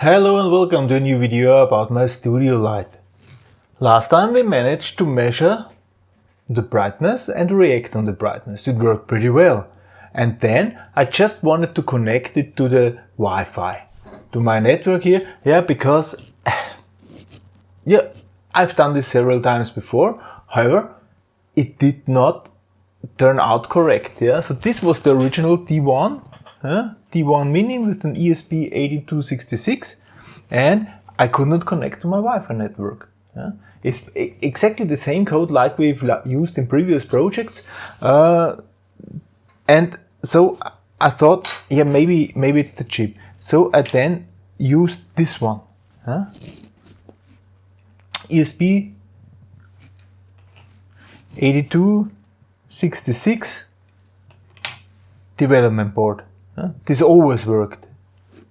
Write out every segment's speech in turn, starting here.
Hello and welcome to a new video about my studio light. Last time we managed to measure the brightness and react on the brightness. It worked pretty well. And then I just wanted to connect it to the Wi-Fi, to my network here. Yeah, because yeah, I've done this several times before. However, it did not turn out correct. Yeah, so this was the original D1 uh, D1 Mini with an ESP8266 and I could not connect to my Wi-Fi network. Yeah? It's exactly the same code like we've used in previous projects. Uh, and so I thought, yeah, maybe maybe it's the chip. So I then used this one. Huh? ESP 8266 development board. Huh? This always worked.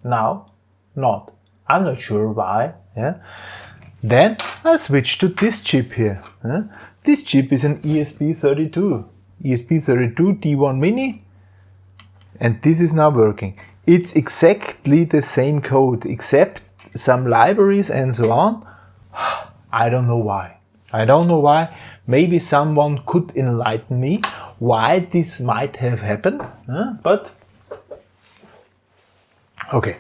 Now, not. I'm not sure why. Yeah. Then I switched to this chip here. Huh? This chip is an ESP32. ESP32 D1 Mini. And this is now working. It's exactly the same code, except some libraries and so on. I don't know why. I don't know why. Maybe someone could enlighten me why this might have happened. But Okay,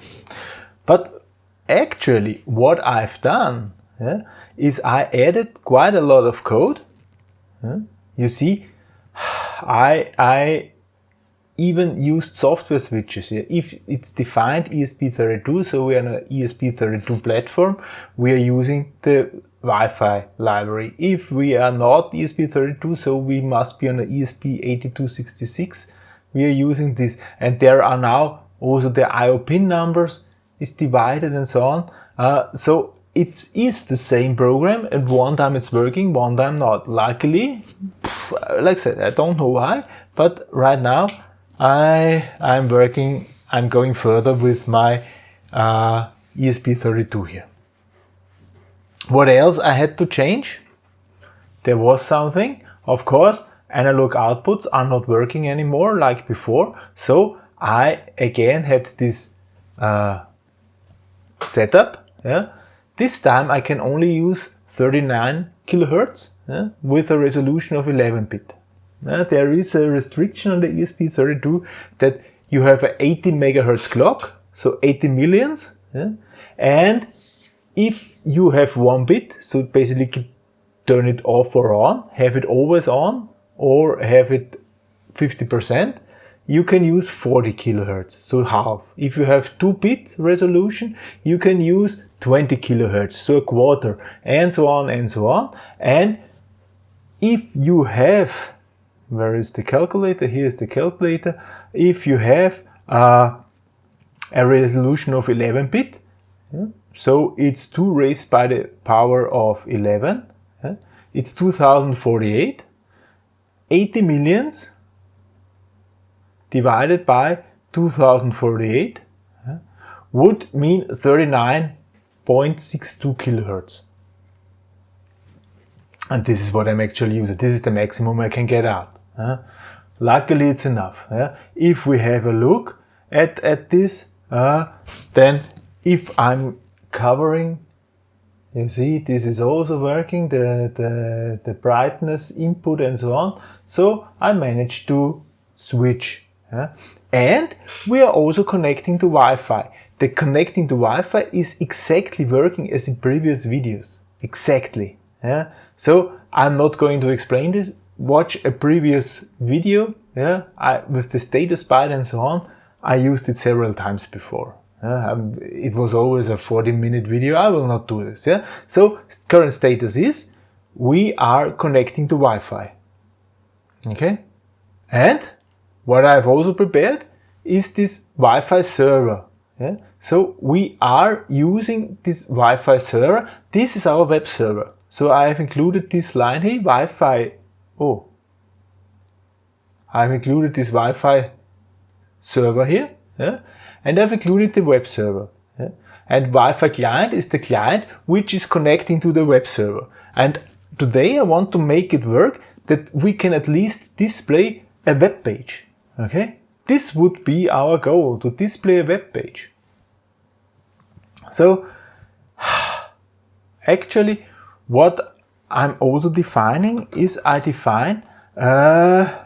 but actually what I've done yeah, is I added quite a lot of code. Yeah. You see, I, I even used software switches here. If it's defined ESP32, so we are on an ESP32 platform, we are using the Wi-Fi library. If we are not ESP32, so we must be on an ESP8266, we are using this. And there are now also the IO pin numbers is divided and so on. Uh, so it is the same program and one time it's working, one time not. Luckily, like I said, I don't know why, but right now I, I'm working, I'm going further with my uh, ESP32 here. What else I had to change? There was something, of course, analog outputs are not working anymore like before, so I again had this uh, setup. Yeah? This time I can only use 39 kilohertz yeah? with a resolution of 11 bit. Yeah? There is a restriction on the ESP32 that you have an 80 megahertz clock, so 80 millions, and if you have one bit, so basically turn it off or on, have it always on, or have it 50%, you can use 40 kilohertz, so half. If you have 2-bit resolution, you can use 20 kilohertz, so a quarter, and so on and so on. And if you have, where is the calculator? Here's the calculator. If you have uh, a resolution of 11-bit, yeah, so it's 2 raised by the power of 11, yeah, it's 2048, 80 millions divided by 2048 would mean 39.62 kilohertz. And this is what I'm actually using. This is the maximum I can get out. Luckily it's enough. If we have a look at, at this, uh, then if I'm covering you see, this is also working, the, the, the brightness input and so on. So I managed to switch yeah? And we are also connecting to Wi-Fi. The connecting to Wi-Fi is exactly working as in previous videos. Exactly. Yeah? So I'm not going to explain this. Watch a previous video yeah? I, with the status byte and so on. I used it several times before. Um, it was always a 40 minute video. I will not do this. Yeah? So current status is we are connecting to Wi-Fi. Okay? And what I've also prepared is this Wi-Fi server. Yeah? So we are using this Wi-Fi server. This is our web server. So I have included this line here, Wi-Fi. Oh, I've included this Wi-Fi server here. Yeah? And I've included the web server. Yeah? And Wi-Fi client is the client which is connecting to the web server. And today I want to make it work that we can at least display a web page. Okay, this would be our goal, to display a web page. So actually what I'm also defining is I define uh,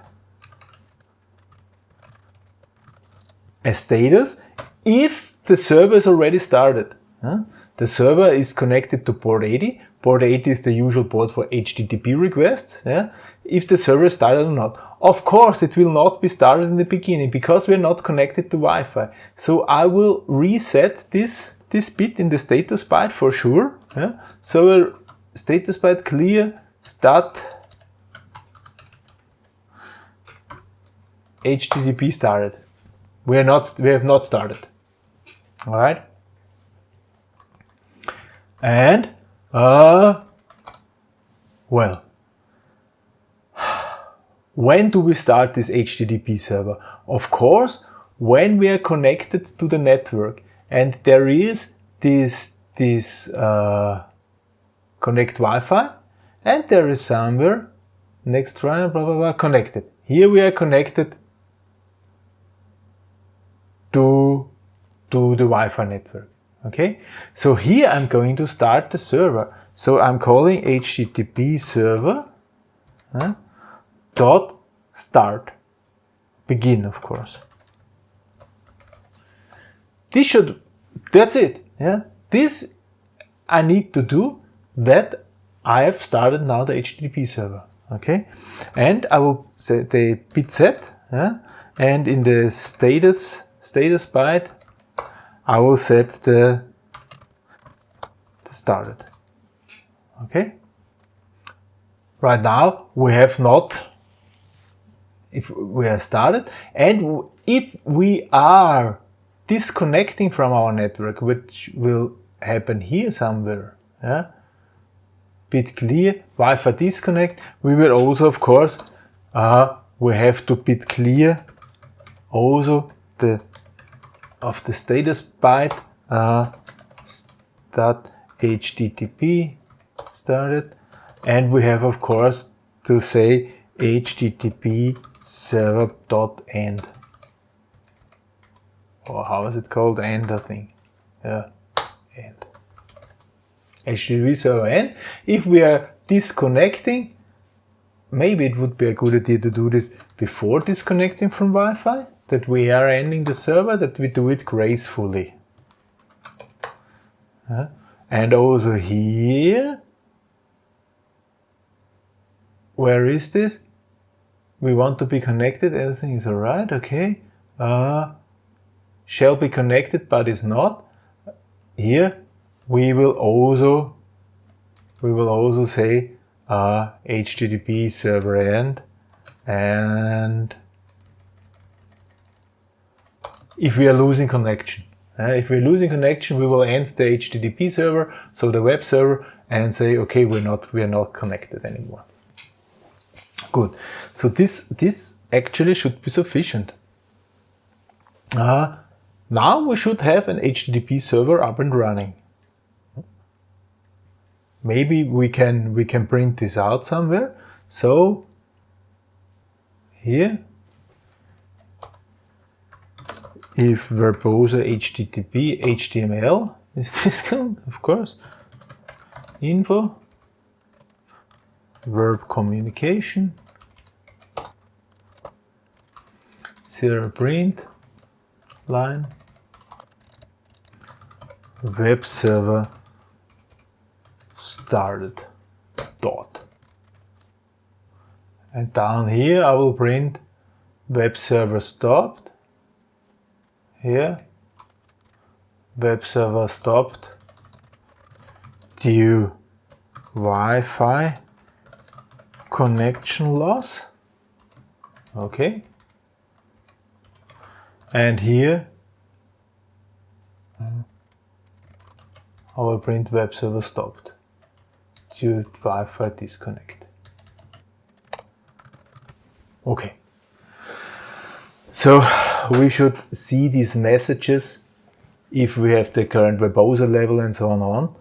a status if the server is already started. Huh? The server is connected to port 80. Port 80 is the usual port for HTTP requests. Yeah? If the server started or not. Of course, it will not be started in the beginning because we're not connected to Wi-Fi. So I will reset this, this bit in the status byte for sure. Yeah? So status byte clear start HTTP started. We are not, we have not started. All right. And, uh, well, when do we start this HTTP server? Of course, when we are connected to the network and there is this, this uh, connect Wi-Fi and there is somewhere next line blah blah blah connected. Here we are connected to, to the Wi-Fi network. Okay, so here I'm going to start the server. So I'm calling HTTP server uh, dot start begin, of course. This should, that's it. Yeah, this I need to do that I have started now the HTTP server. Okay, and I will set the bit set, yeah? and in the status status byte, I will set the, the started. Okay. Right now we have not, if we are started, and if we are disconnecting from our network, which will happen here somewhere, yeah, bit clear, Wi-Fi disconnect, we will also, of course, uh, we have to bit clear also the of the status byte uh, start HTTP started. And we have of course to say HTTP server dot end. Or how is it called? End I think. Yeah end. HTTP server end. If we are disconnecting maybe it would be a good idea to do this before disconnecting from Wi-Fi that we are ending the server, that we do it gracefully. Uh, and also here, where is this? We want to be connected, everything is alright, okay. Uh, shall be connected but is not. Here we will also we will also say uh, HTTP server end and if we are losing connection. Uh, if we're losing connection, we will end the HTTP server, so the web server, and say, okay, we're not, we're not connected anymore. Good. So this, this actually should be sufficient. Uh, now we should have an HTTP server up and running. Maybe we can, we can print this out somewhere. So here if verbose http html is this good of course. Info. Verb communication. Zero print. Line. Web server started. Dot. And down here I will print web server stopped here. Web server stopped. Due Wi-Fi connection loss. Okay. And here our print web server stopped due Wi-Fi disconnect. Okay. So we should see these messages if we have the current verbose level and so on. on.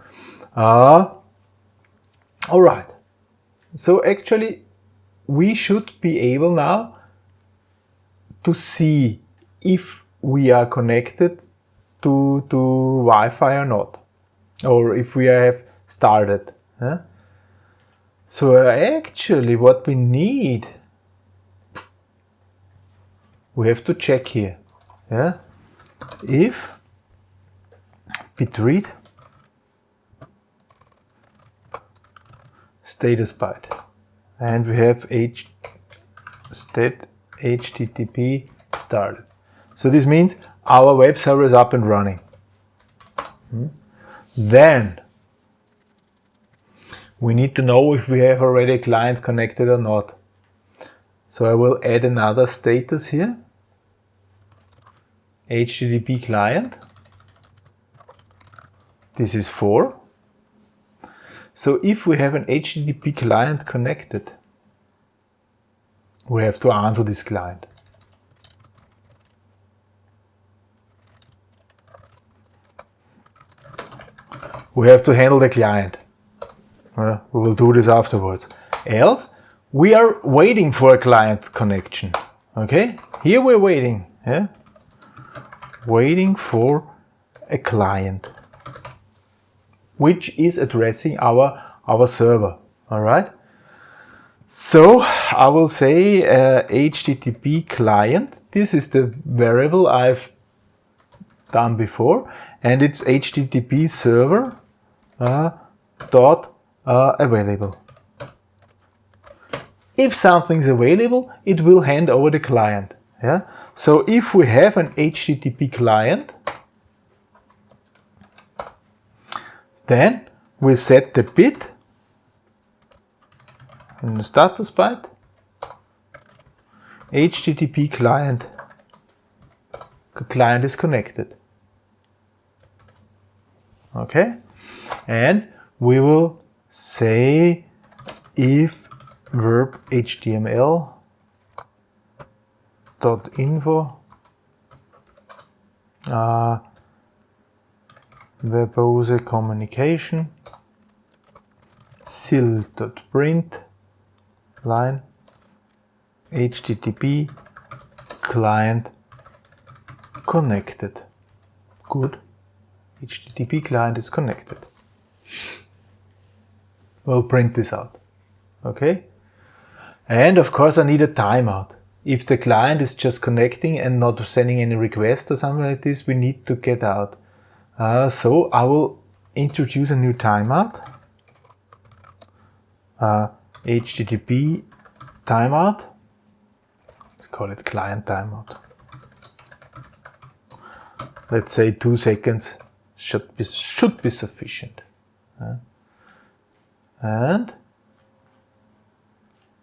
Uh, all right. So actually, we should be able now to see if we are connected to, to Wi-Fi or not, or if we have started. Yeah? So actually what we need, we have to check here. Yeah? If bit read status byte and we have h state http started. So this means our web server is up and running. Hmm? Then we need to know if we have already a client connected or not. So I will add another status here. HTTP client. This is 4. So if we have an HTTP client connected, we have to answer this client. We have to handle the client. Uh, we will do this afterwards. Else, we are waiting for a client connection. Okay, here we're waiting. Yeah, waiting for a client which is addressing our, our server. All right. So I will say uh, HTTP client. This is the variable I've done before and it's HTTP server uh, dot uh, available. If something's available, it will hand over the client. Yeah. So if we have an HTTP client, then we set the bit in the status byte HTTP client the client is connected. Okay? And we will say if verb html info. Uh, verbose communication. sil.print line. Http client connected. Good. Http client is connected. We'll print this out. Okay? And of course I need a timeout if the client is just connecting and not sending any request or something like this we need to get out uh, so I will introduce a new timeout. Uh, HTTP timeout. Let's call it client timeout. Let's say two seconds should be should be sufficient. Uh, and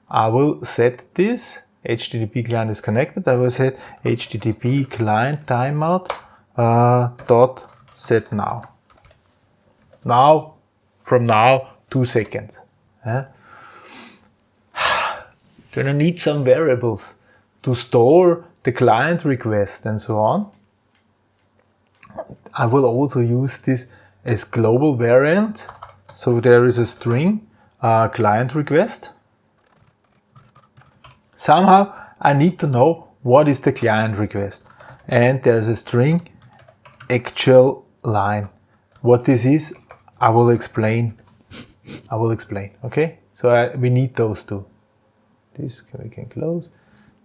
I will set this HTTP client is connected. I will set HTTP client timeout uh, dot set now. Now, from now, two seconds. Yeah? I need some variables to store the client request and so on. I will also use this as global variant. So there is a string uh, client request. Somehow I need to know what is the client request. And there's a string actual line. What this is, I will explain. I will explain, okay? So I, we need those two. This we can close.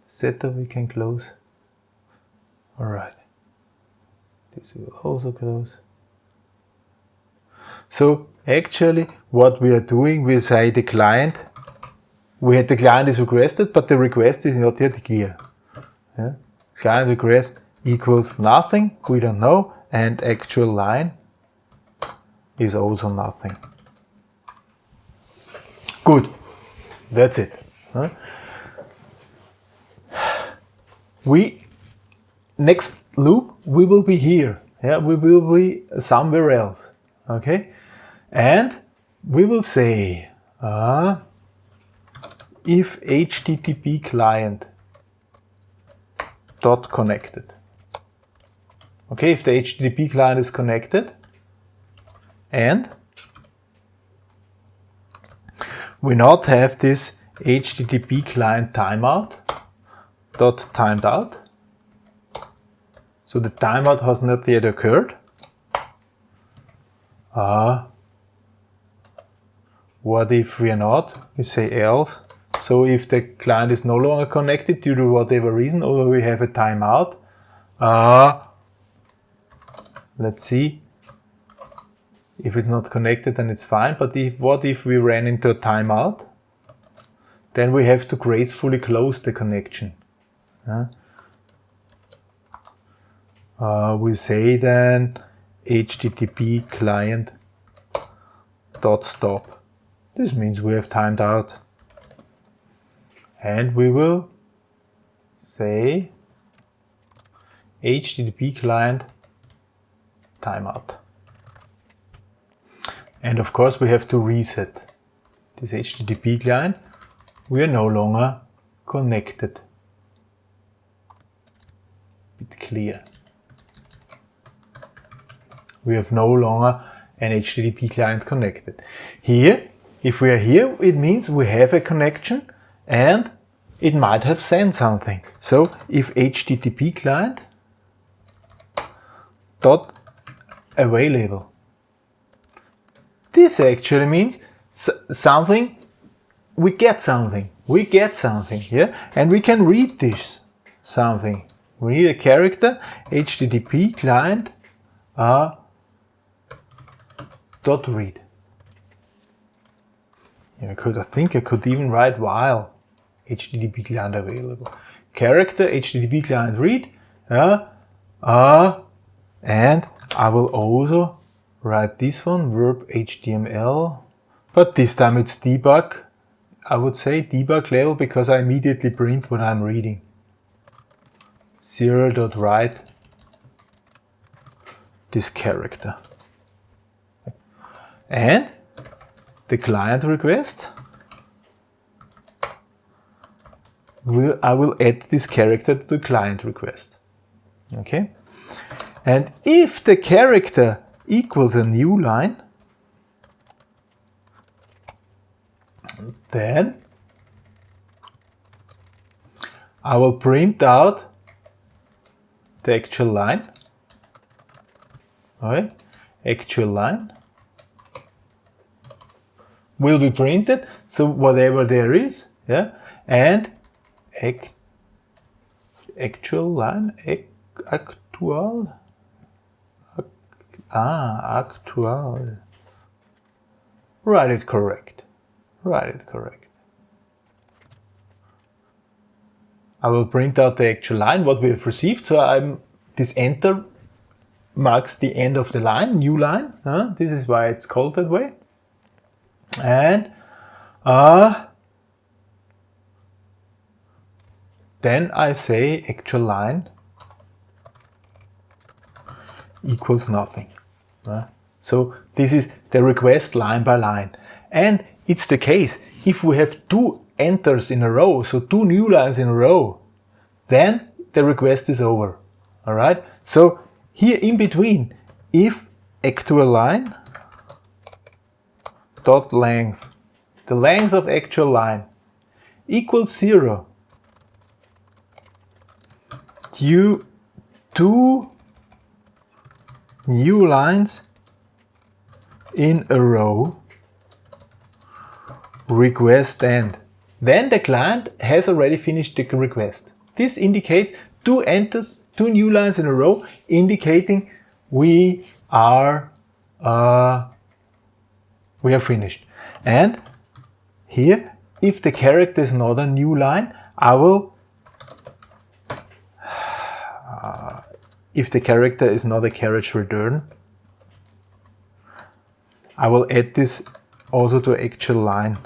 Setup we can close. All right. This will also close. So actually what we are doing, we say the client, we had the client is requested, but the request is not yet here. Yeah? Client request equals nothing, we don't know, and actual line is also nothing. Good, that's it. Huh? We, next loop, we will be here. Yeah, we will be somewhere else. Okay, and we will say uh, if HTTP client dot connected Okay, if the HTTP client is connected and we not have this HTTP client timeout dot timed out. So the timeout has not yet occurred. Uh, what if we are not? We say else. So if the client is no longer connected due to whatever reason, or we have a timeout, uh, let's see. If it's not connected, then it's fine. But if, what if we ran into a timeout? Then we have to gracefully close the connection. Uh, we say then HTTP client dot stop. This means we have timed out. And we will say HTTP client timeout. And of course we have to reset this HTTP client. We are no longer connected. Bit clear we have no longer an HTTP client connected. Here, if we are here, it means we have a connection and it might have sent something. So if HTTP client dot available, this actually means something, we get something, we get something, yeah, and we can read this something. We need a character, HTTP client, uh, dot read. Yeah, I could, I think I could even write while HTTP client available. Character HTTP client read, uh, uh, and I will also write this one, verb HTML, but this time it's debug, I would say debug level because I immediately print what I'm reading. Zero.write this character and the client request. I will add this character to the client request. Okay? And if the character equals a new line then I will print out the actual line. Okay actual line will be printed. So whatever there is, yeah, and act, actual line, act, actual, act, ah, actual. Write it correct. Write it correct. I will print out the actual line, what we have received. So I'm this enter marks the end of the line, new line. Huh? This is why it's called that way and uh, then I say actual line equals nothing. Uh, so this is the request line by line. And it's the case, if we have two enters in a row, so two new lines in a row, then the request is over. All right. So here in between, if actual line dot length, the length of actual line, equals zero due to new lines in a row request end. Then the client has already finished the request. This indicates two enters, two new lines in a row, indicating we are uh, we are finished. And here, if the character is not a new line, I will, uh, if the character is not a carriage return, I will add this also to actual line.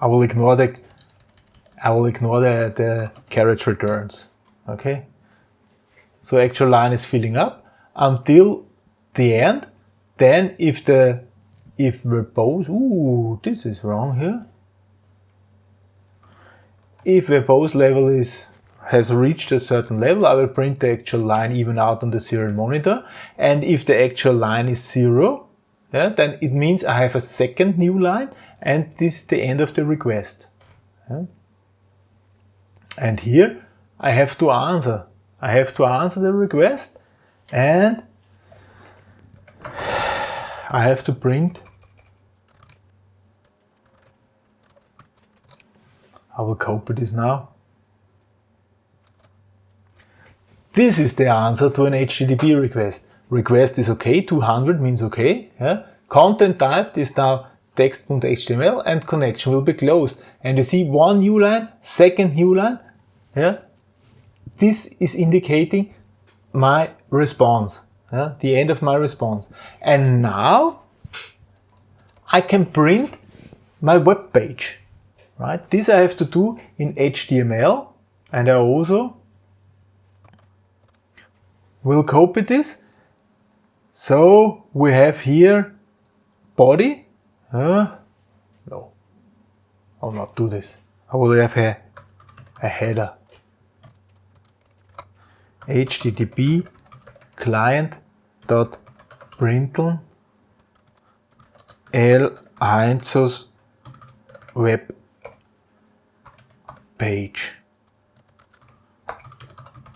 I will ignore the I will ignore the, the carriage returns. Okay. So actual line is filling up until the end then if the if verbose, ooh, this is wrong here. If verbose level is has reached a certain level, I will print the actual line even out on the serial monitor. And if the actual line is zero, yeah, then it means I have a second new line and this is the end of the request. Yeah. And here I have to answer. I have to answer the request and I have to print I will copy this now. This is the answer to an HTTP request. Request is okay, 200 means okay. Yeah? Content type is now text.html and connection will be closed. And you see one new line, second new line. Yeah? This is indicating my response, the end of my response. And now I can print my web page. Right? This I have to do in HTML and I also will copy this. So we have here body. Uh, no, I'll not do this. I will have a, a header. HTTP client dot println L Heinzus web page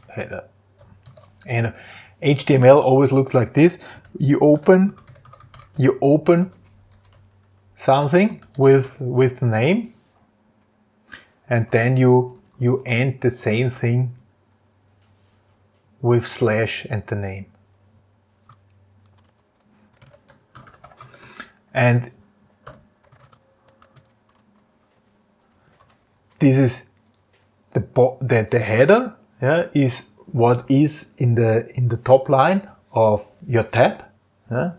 header. And uh, HTML always looks like this. You open, you open something with with the name, and then you you end the same thing with slash and the name. And this is the, the, the header yeah, is what is in the in the top line of your tab yeah?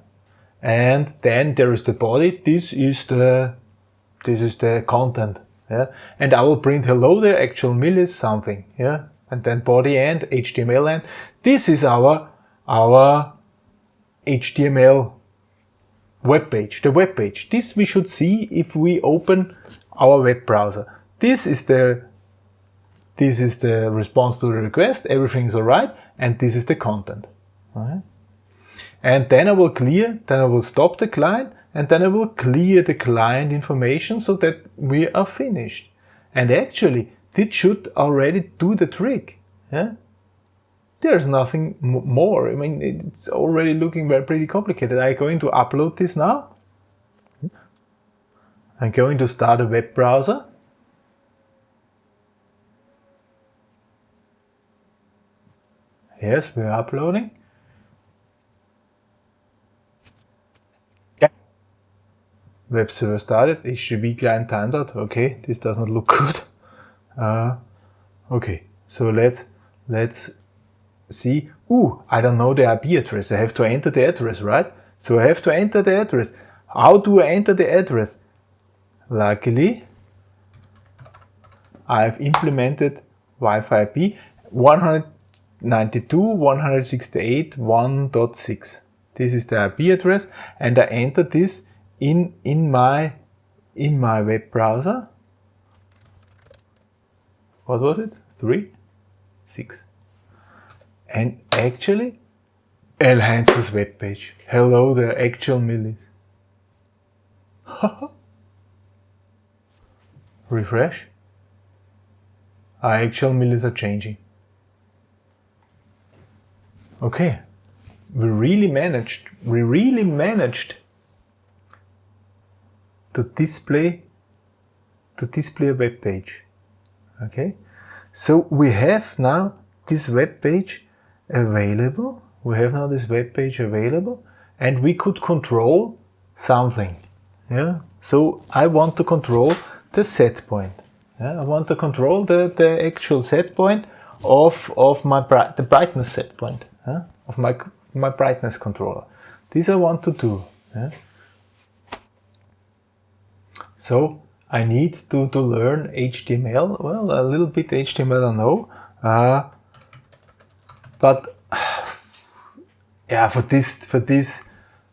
and then there is the body this is the this is the content yeah and I will print hello there actual millis something yeah and then body and HTML and this is our our HTML web page the web page this we should see if we open our web browser this is the this is the response to the request, everything's alright, and this is the content. Right? And then I will clear, then I will stop the client, and then I will clear the client information so that we are finished. And actually, this should already do the trick. Yeah? There's nothing more. I mean, it's already looking very pretty complicated. I'm going to upload this now. I'm going to start a web browser. Yes, we're uploading. Web server started, HTTP client timed out. Okay, this does not look good. Uh, okay, so let's let's see. Ooh, I don't know the IP address. I have to enter the address, right? So I have to enter the address. How do I enter the address? Luckily, I've implemented Wi-Fi IP 100 92.168.1.6. This is the IP address and I enter this in, in, my, in my web browser. What was it? 3? 6. And actually, Heinzus web page. Hello there, actual millis. Refresh. Our actual millis are changing. Okay, we really managed, we really managed to display to display a web page. Okay, so we have now this web page available. We have now this web page available, and we could control something. Yeah. So I want to control the set point. Yeah? I want to control the the actual set point of of my bright, the brightness set point of my, my brightness controller. This I want to do. Yeah? So I need to, to learn HTML. Well, a little bit HTML I know. Uh, but yeah, for this, for this,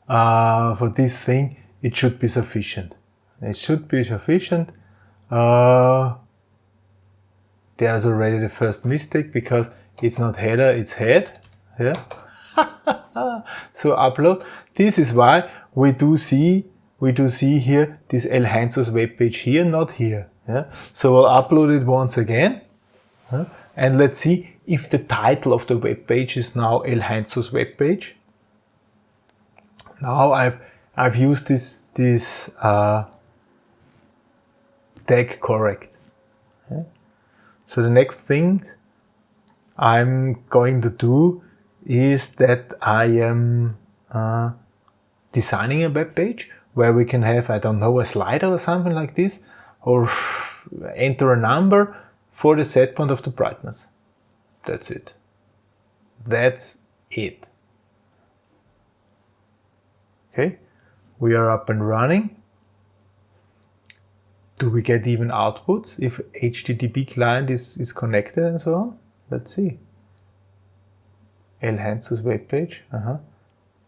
uh, for this thing, it should be sufficient. It should be sufficient. Uh, there's already the first mistake because it's not header, it's head. Yeah. so upload. This is why we do see we do see here this L Heinzus web page here, not here. Yeah. So I'll upload it once again. and let's see if the title of the web page is now El Heinzus web page. Now I've I've used this this uh, tag correct. Okay. So the next thing I'm going to do is that I am uh, designing a web page where we can have, I don't know, a slider or something like this, or enter a number for the set point of the brightness. That's it. That's it. Okay, we are up and running. Do we get even outputs if HTTP client is, is connected and so on? Let's see. Heinzus web page. Uh -huh.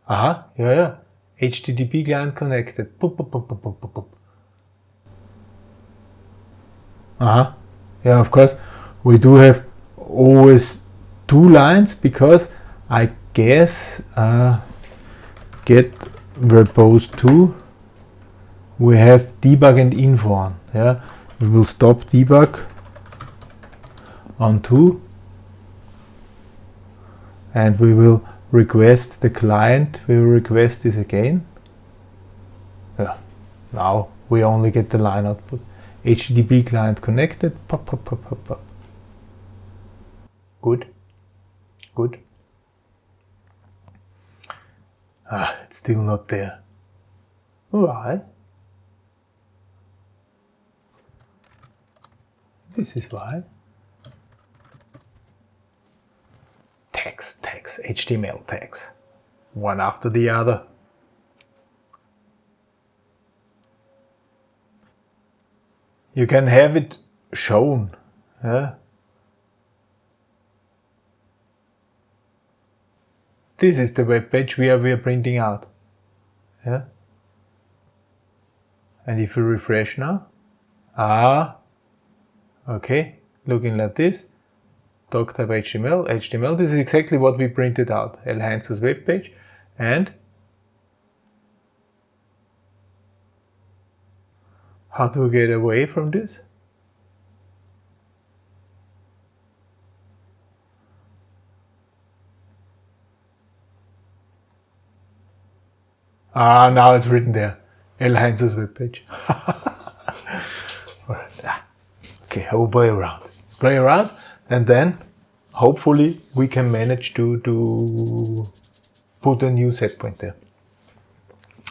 Uh-huh. yeah, yeah. HTTP client connected. Boop, boop, boop, boop, boop, boop. Uh-huh. Yeah, of course. We do have always two lines because I guess uh, get verbose 2 we have debug and info on. Yeah, we will stop debug on 2 and we will request the client, we will request this again. Yeah, now we only get the line output. HTTP client connected, pop, pop, pop, pop, pop. Good, good. Ah, it's still not there. Why? This is why. Tags, tags, HTML tags, one after the other. You can have it shown. Yeah? This is the web page we are, we are printing out. Yeah? And if we refresh now, ah, okay, looking like this, doc HTML, HTML. This is exactly what we printed out, Heinzus web page. And how do we get away from this? Ah, now it's written there. Heinzus web page. okay, I will play around. Play around and then hopefully we can manage to, to put a new set point there.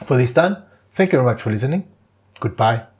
For this time, thank you very much for listening. Goodbye.